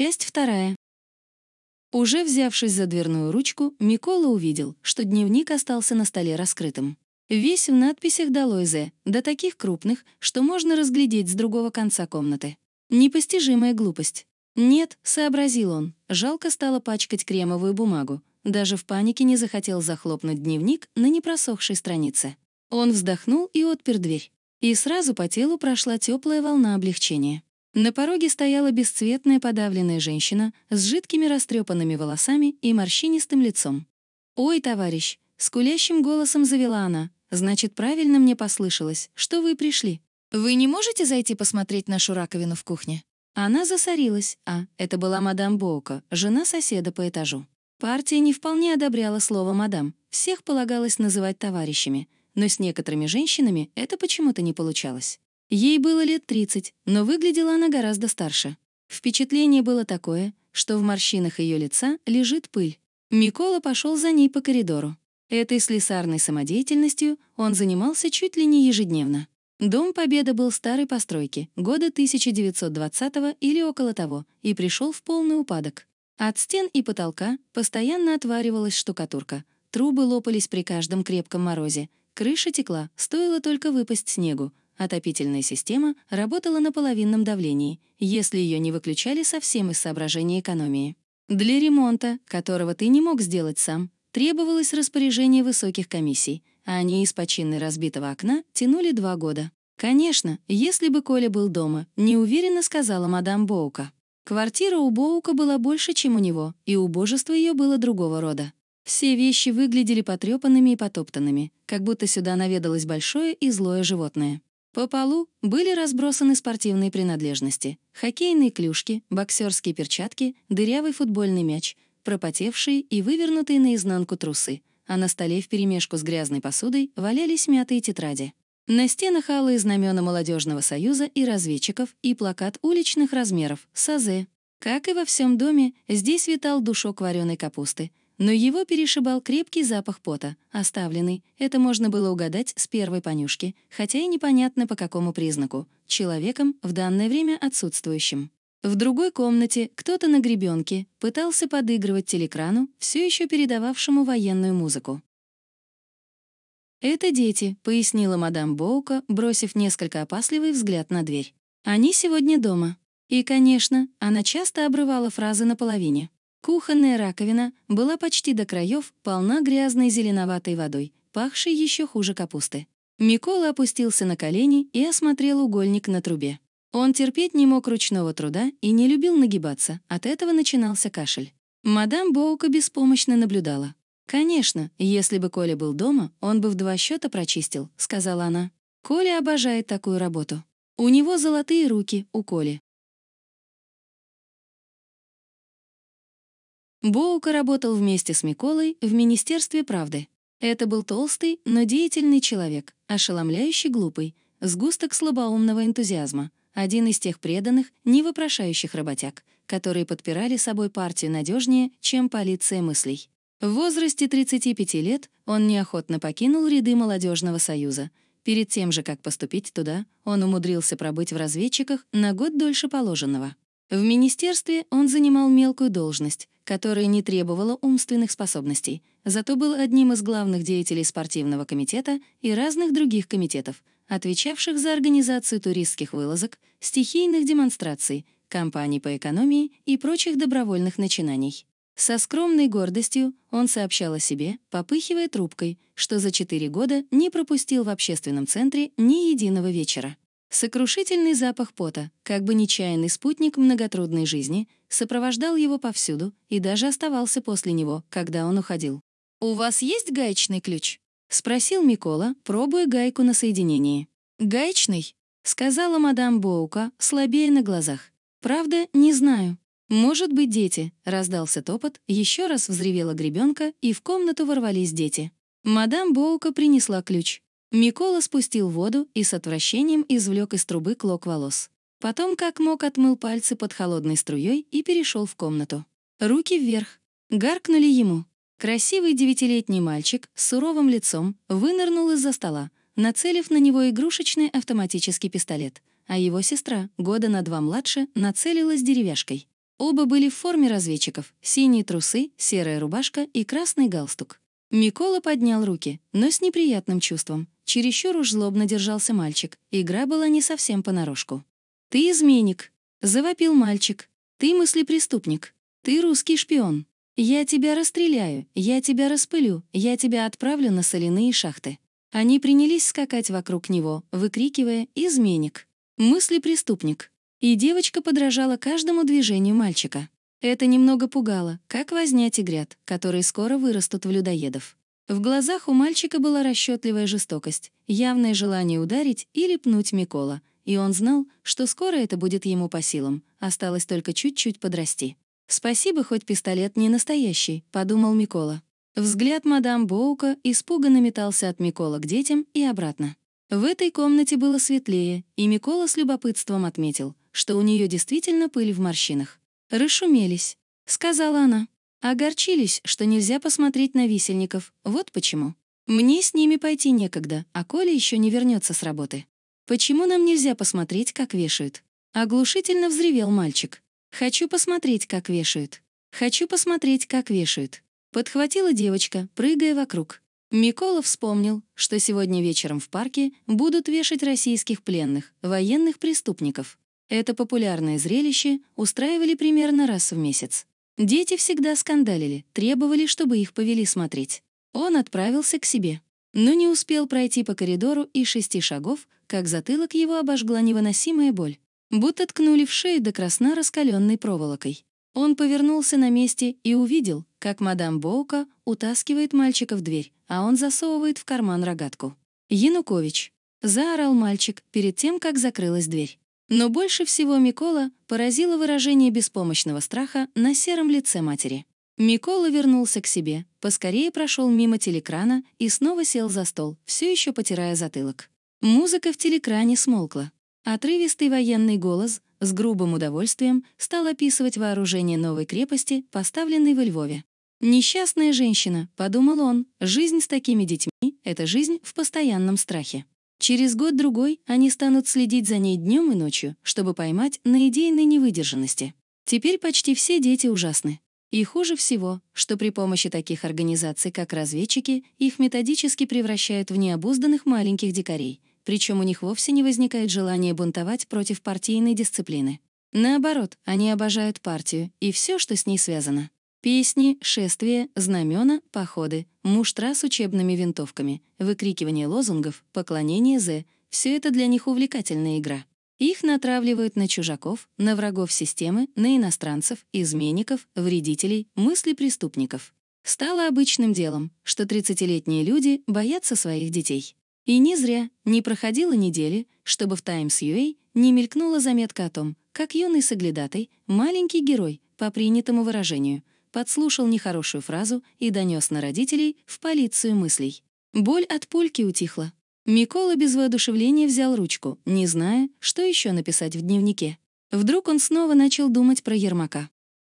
Часть вторая. Уже взявшись за дверную ручку, Микола увидел, что дневник остался на столе раскрытым. Весь в надписях «Долойзе», до таких крупных, что можно разглядеть с другого конца комнаты. Непостижимая глупость. «Нет», — сообразил он, жалко стало пачкать кремовую бумагу. Даже в панике не захотел захлопнуть дневник на непросохшей странице. Он вздохнул и отпер дверь. И сразу по телу прошла теплая волна облегчения. На пороге стояла бесцветная подавленная женщина с жидкими растрепанными волосами и морщинистым лицом. «Ой, товарищ!» — скулящим голосом завела она. «Значит, правильно мне послышалось, что вы пришли. Вы не можете зайти посмотреть нашу раковину в кухне?» Она засорилась, а это была мадам Боука, жена соседа по этажу. Партия не вполне одобряла слово «мадам», всех полагалось называть товарищами, но с некоторыми женщинами это почему-то не получалось. Ей было лет 30, но выглядела она гораздо старше. Впечатление было такое, что в морщинах ее лица лежит пыль. Микола пошел за ней по коридору. Этой слесарной самодеятельностью он занимался чуть ли не ежедневно. Дом Победа был старой постройки, года 1920 или около того, и пришел в полный упадок. От стен и потолка постоянно отваривалась штукатурка, трубы лопались при каждом крепком морозе, крыша текла, стоило только выпасть снегу, Отопительная система работала на половинном давлении, если ее не выключали совсем из соображения экономии. Для ремонта, которого ты не мог сделать сам, требовалось распоряжение высоких комиссий, а они из почины разбитого окна тянули два года. Конечно, если бы Коля был дома, неуверенно сказала мадам Боука. Квартира у Боука была больше, чем у него, и убожество ее было другого рода. Все вещи выглядели потрепанными и потоптанными, как будто сюда наведалось большое и злое животное. По полу были разбросаны спортивные принадлежности. Хоккейные клюшки, боксерские перчатки, дырявый футбольный мяч, пропотевшие и вывернутые наизнанку трусы, а на столе вперемешку с грязной посудой валялись мятые тетради. На стенах алые знамена Молодежного союза и разведчиков и плакат уличных размеров «САЗе». Как и во всем доме, здесь витал душок вареной капусты, но его перешибал крепкий запах пота, оставленный, это можно было угадать с первой понюшки, хотя и непонятно по какому признаку, человеком в данное время отсутствующим. В другой комнате кто-то на гребенке пытался подыгрывать телекрану, все еще передававшему военную музыку. «Это дети», — пояснила мадам Боука, бросив несколько опасливый взгляд на дверь. «Они сегодня дома». И, конечно, она часто обрывала фразы наполовине. Кухонная раковина была почти до краев полна грязной зеленоватой водой, пахшей еще хуже капусты. Микола опустился на колени и осмотрел угольник на трубе. Он терпеть не мог ручного труда и не любил нагибаться, от этого начинался кашель. Мадам Боука беспомощно наблюдала. «Конечно, если бы Коля был дома, он бы в два счета прочистил», — сказала она. «Коля обожает такую работу. У него золотые руки, у Коли. Боука работал вместе с Миколой в Министерстве правды. Это был толстый, но деятельный человек, ошеломляющий глупый, сгусток слабоумного энтузиазма, один из тех преданных, не вопрошающих работяг, которые подпирали собой партию надежнее, чем полиция мыслей. В возрасте 35 лет он неохотно покинул ряды молодежного союза. Перед тем же, как поступить туда, он умудрился пробыть в разведчиках на год дольше положенного. В министерстве он занимал мелкую должность, которая не требовала умственных способностей, зато был одним из главных деятелей спортивного комитета и разных других комитетов, отвечавших за организацию туристских вылазок, стихийных демонстраций, кампаний по экономии и прочих добровольных начинаний. Со скромной гордостью он сообщал о себе, попыхивая трубкой, что за четыре года не пропустил в общественном центре ни единого вечера. Сокрушительный запах пота, как бы нечаянный спутник многотрудной жизни, сопровождал его повсюду и даже оставался после него, когда он уходил. «У вас есть гаечный ключ?» — спросил Микола, пробуя гайку на соединении. «Гаечный?» — сказала мадам Боука, слабее на глазах. «Правда, не знаю. Может быть, дети», — раздался топот, еще раз взревела гребенка, и в комнату ворвались дети. Мадам Боука принесла ключ. Микола спустил воду и с отвращением извлек из трубы клок волос. Потом как мог отмыл пальцы под холодной струей и перешел в комнату. Руки вверх. Гаркнули ему. Красивый девятилетний мальчик с суровым лицом вынырнул из-за стола, нацелив на него игрушечный автоматический пистолет, а его сестра, года на два младше, нацелилась деревяшкой. Оба были в форме разведчиков, синие трусы, серая рубашка и красный галстук. Микола поднял руки, но с неприятным чувством. Чересчур уж злобно держался мальчик, игра была не совсем понарошку. «Ты изменник!» — завопил мальчик. «Ты мыслепреступник! Ты русский шпион! Я тебя расстреляю, я тебя распылю, я тебя отправлю на соляные шахты!» Они принялись скакать вокруг него, выкрикивая «изменник!» «мыслепреступник!» И девочка подражала каждому движению мальчика. Это немного пугало, как возня тигрят, которые скоро вырастут в людоедов. В глазах у мальчика была расчетливая жестокость, явное желание ударить или пнуть Микола, и он знал, что скоро это будет ему по силам, осталось только чуть-чуть подрасти. «Спасибо, хоть пистолет не настоящий», — подумал Микола. Взгляд мадам Боука испуганно метался от Микола к детям и обратно. В этой комнате было светлее, и Микола с любопытством отметил, что у нее действительно пыль в морщинах. «Расшумелись», — сказала она. «Огорчились, что нельзя посмотреть на висельников. Вот почему. Мне с ними пойти некогда, а Коля еще не вернется с работы. Почему нам нельзя посмотреть, как вешают?» Оглушительно взревел мальчик. «Хочу посмотреть, как вешают. Хочу посмотреть, как вешают». Подхватила девочка, прыгая вокруг. Микола вспомнил, что сегодня вечером в парке будут вешать российских пленных, военных преступников. Это популярное зрелище устраивали примерно раз в месяц. Дети всегда скандалили, требовали, чтобы их повели смотреть. Он отправился к себе. Но не успел пройти по коридору и шести шагов, как затылок его обожгла невыносимая боль. Будто ткнули в шею до красна раскаленной проволокой. Он повернулся на месте и увидел, как мадам Боука утаскивает мальчика в дверь, а он засовывает в карман рогатку. «Янукович!» — заорал мальчик перед тем, как закрылась дверь. Но больше всего Микола поразило выражение беспомощного страха на сером лице матери. Микола вернулся к себе, поскорее прошел мимо телекрана и снова сел за стол, все еще потирая затылок. Музыка в телекране смолкла. Отрывистый военный голос с грубым удовольствием стал описывать вооружение новой крепости, поставленной во Львове. «Несчастная женщина», — подумал он, — «жизнь с такими детьми — это жизнь в постоянном страхе». Через год-другой они станут следить за ней днем и ночью, чтобы поймать на идейной невыдержанности. Теперь почти все дети ужасны. И хуже всего, что при помощи таких организаций, как разведчики, их методически превращают в необузданных маленьких дикарей, причем у них вовсе не возникает желания бунтовать против партийной дисциплины. Наоборот, они обожают партию и все, что с ней связано. Песни, шествия, знамена, походы, муштра с учебными винтовками, выкрикивание лозунгов, поклонение З — все это для них увлекательная игра. Их натравливают на чужаков, на врагов системы, на иностранцев, изменников, вредителей, мысли преступников. Стало обычным делом, что 30-летние люди боятся своих детей. И не зря не проходило недели, чтобы в Times UA не мелькнула заметка о том, как юный соглядатай, маленький герой, по принятому выражению — подслушал нехорошую фразу и донес на родителей в полицию мыслей. Боль от пульки утихла. Микола без воодушевления взял ручку, не зная, что еще написать в дневнике. Вдруг он снова начал думать про Ермака.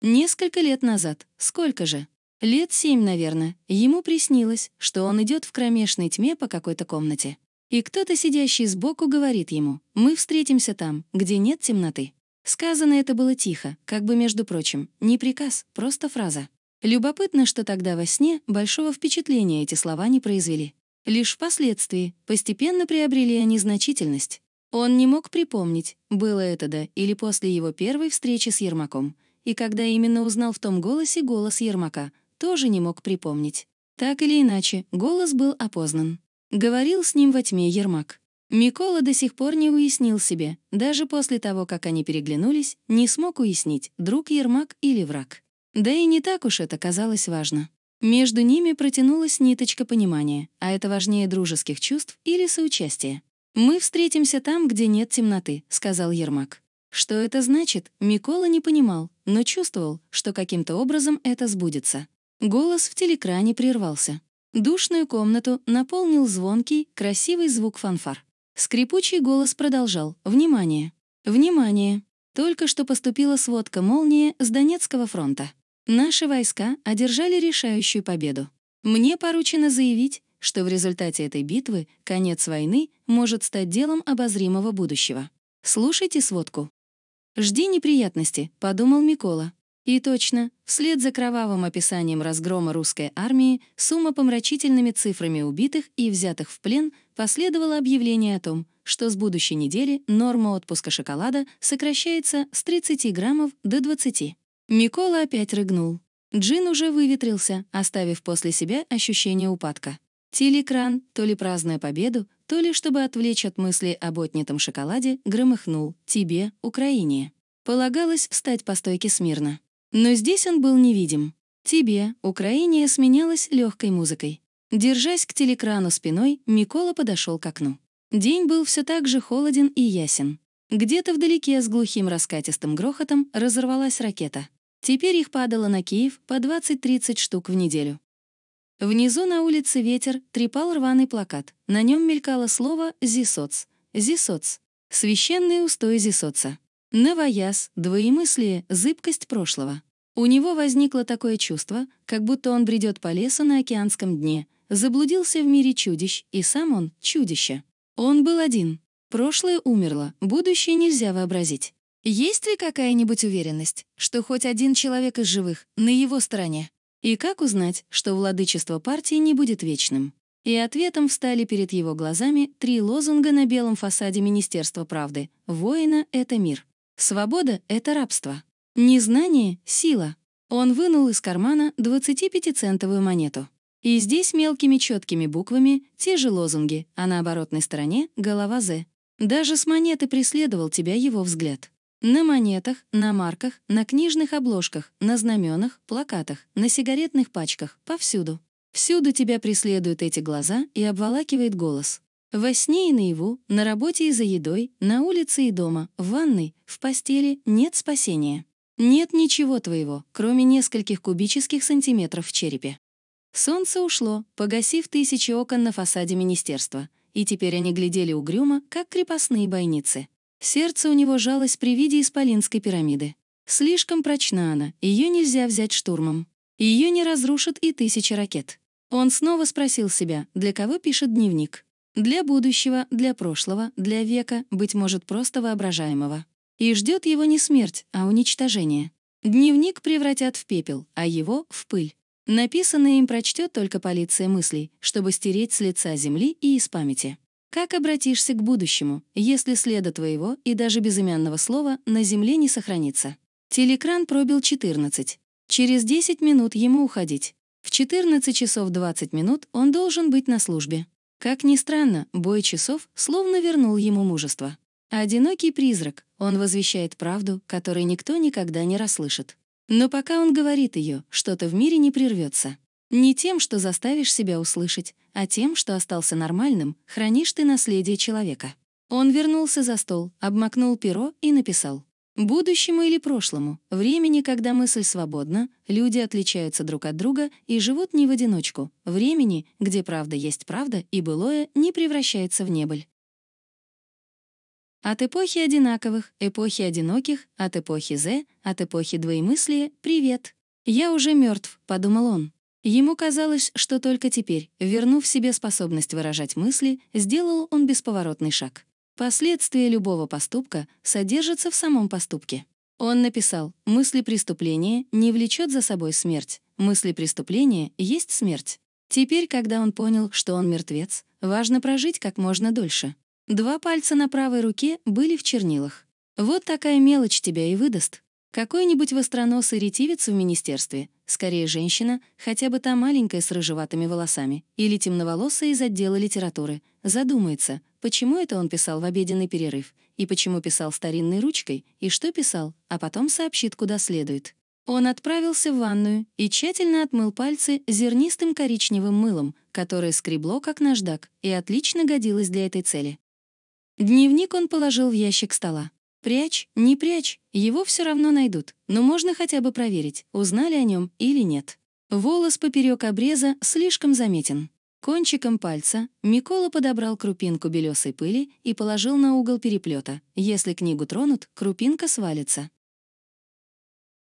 Несколько лет назад, сколько же? Лет семь, наверное, ему приснилось, что он идет в кромешной тьме по какой-то комнате. И кто-то, сидящий сбоку, говорит ему, «Мы встретимся там, где нет темноты». Сказано это было тихо, как бы между прочим, не приказ, просто фраза. Любопытно, что тогда во сне большого впечатления эти слова не произвели. Лишь впоследствии постепенно приобрели они значительность. Он не мог припомнить, было это до или после его первой встречи с Ермаком. И когда именно узнал в том голосе голос Ермака, тоже не мог припомнить. Так или иначе, голос был опознан. Говорил с ним во тьме Ермак. Микола до сих пор не уяснил себе, даже после того, как они переглянулись, не смог уяснить, друг Ермак или враг. Да и не так уж это казалось важно. Между ними протянулась ниточка понимания, а это важнее дружеских чувств или соучастия. «Мы встретимся там, где нет темноты», — сказал Ермак. Что это значит, Микола не понимал, но чувствовал, что каким-то образом это сбудется. Голос в телекране прервался. Душную комнату наполнил звонкий, красивый звук фанфар. Скрипучий голос продолжал. «Внимание! Внимание! Только что поступила сводка «Молния» с Донецкого фронта. Наши войска одержали решающую победу. Мне поручено заявить, что в результате этой битвы конец войны может стать делом обозримого будущего. Слушайте сводку. «Жди неприятности», — подумал Микола. И точно, вслед за кровавым описанием разгрома русской армии с умопомрачительными цифрами убитых и взятых в плен последовало объявление о том, что с будущей недели норма отпуска шоколада сокращается с 30 граммов до 20. Микола опять рыгнул. Джин уже выветрился, оставив после себя ощущение упадка. Телекран, то ли празднуя победу, то ли чтобы отвлечь от мысли об отнятом шоколаде, громыхнул «Тебе, Украине». Полагалось встать по стойке смирно. Но здесь он был невидим. «Тебе, Украине» сменялась легкой музыкой. Держась к телекрану спиной, Микола подошел к окну. День был все так же холоден и ясен. Где-то вдалеке с глухим раскатистым грохотом разорвалась ракета. Теперь их падало на Киев по 20-30 штук в неделю. Внизу на улице ветер трепал рваный плакат. На нем мелькало слово «зисоц». «Зисоц». Священный устой зисоца. Новояз, двоемыслие, зыбкость прошлого. У него возникло такое чувство, как будто он бредет по лесу на океанском дне, заблудился в мире чудищ, и сам он — чудище. Он был один. Прошлое умерло, будущее нельзя вообразить. Есть ли какая-нибудь уверенность, что хоть один человек из живых на его стороне? И как узнать, что владычество партии не будет вечным? И ответом встали перед его глазами три лозунга на белом фасаде Министерства правды. «Воина — это мир». Свобода — это рабство. Незнание — сила. Он вынул из кармана 25-центовую монету. И здесь мелкими четкими буквами те же лозунги, а на оборотной стороне — голова «З». Даже с монеты преследовал тебя его взгляд. На монетах, на марках, на книжных обложках, на знаменах, плакатах, на сигаретных пачках, повсюду. Всюду тебя преследуют эти глаза и обволакивает голос. Во сне и наяву, на работе и за едой, на улице и дома, в ванной, в постели нет спасения. Нет ничего твоего, кроме нескольких кубических сантиметров в черепе. Солнце ушло, погасив тысячи окон на фасаде министерства, и теперь они глядели угрюмо, как крепостные бойницы. Сердце у него жалось при виде исполинской пирамиды. Слишком прочна она, ее нельзя взять штурмом. Ее не разрушат и тысячи ракет. Он снова спросил себя, для кого пишет дневник. Для будущего, для прошлого, для века, быть может, просто воображаемого. И ждет его не смерть, а уничтожение. Дневник превратят в пепел, а его — в пыль. Написанное им прочтет только полиция мыслей, чтобы стереть с лица земли и из памяти. Как обратишься к будущему, если следа твоего и даже безымянного слова на земле не сохранится? Телекран пробил 14. Через 10 минут ему уходить. В 14 часов 20 минут он должен быть на службе. Как ни странно, бой часов словно вернул ему мужество. Одинокий призрак, он возвещает правду, которой никто никогда не расслышит. Но пока он говорит ее, что-то в мире не прервется. Не тем, что заставишь себя услышать, а тем, что остался нормальным, хранишь ты наследие человека. Он вернулся за стол, обмакнул перо и написал. Будущему или прошлому, времени, когда мысль свободна, люди отличаются друг от друга и живут не в одиночку, времени, где правда есть правда и былое не превращается в небыль. От эпохи одинаковых, эпохи одиноких, от эпохи З, от эпохи двоемыслия — привет. «Я уже мертв, подумал он. Ему казалось, что только теперь, вернув себе способность выражать мысли, сделал он бесповоротный шаг. Последствия любого поступка содержатся в самом поступке. Он написал, мысли преступления не влечет за собой смерть, мысли преступления есть смерть. Теперь, когда он понял, что он мертвец, важно прожить как можно дольше. Два пальца на правой руке были в чернилах. Вот такая мелочь тебя и выдаст. Какой-нибудь востроносый ретивец в министерстве, скорее женщина, хотя бы та маленькая с рыжеватыми волосами, или темноволосая из отдела литературы, задумается, почему это он писал в обеденный перерыв, и почему писал старинной ручкой, и что писал, а потом сообщит, куда следует. Он отправился в ванную и тщательно отмыл пальцы зернистым коричневым мылом, которое скребло как наждак и отлично годилось для этой цели. Дневник он положил в ящик стола. Прячь, не прячь, его все равно найдут, но можно хотя бы проверить, узнали о нем или нет. Волос поперек обреза слишком заметен. Кончиком пальца Микола подобрал крупинку белесой пыли и положил на угол переплета. Если книгу тронут, крупинка свалится.